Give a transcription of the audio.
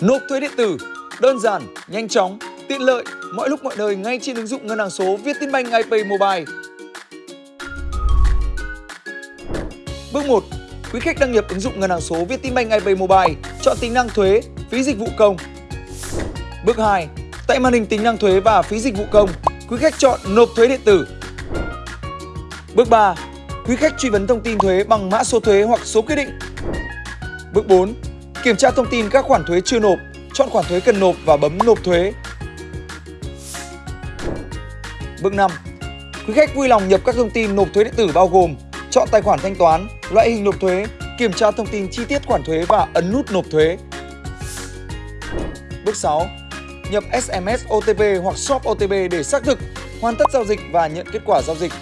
Nộp thuế điện tử đơn giản, nhanh chóng, tiện lợi, mọi lúc mọi nơi ngay trên ứng dụng ngân hàng số Vietinbank iPay Mobile. Bước 1. Quý khách đăng nhập ứng dụng ngân hàng số Vietinbank iPay Mobile, chọn tính năng thuế, phí dịch vụ công. Bước 2. Tại màn hình tính năng thuế và phí dịch vụ công, quý khách chọn nộp thuế điện tử. Bước 3. Quý khách truy vấn thông tin thuế bằng mã số thuế hoặc số quyết định. Bước 4. Kiểm tra thông tin các khoản thuế chưa nộp, chọn khoản thuế cần nộp và bấm nộp thuế. Bước 5. Quý khách vui lòng nhập các thông tin nộp thuế điện tử bao gồm chọn tài khoản thanh toán, loại hình nộp thuế, kiểm tra thông tin chi tiết khoản thuế và ấn nút nộp thuế. Bước 6. Nhập SMS OTP hoặc shop OTP để xác thực, hoàn tất giao dịch và nhận kết quả giao dịch.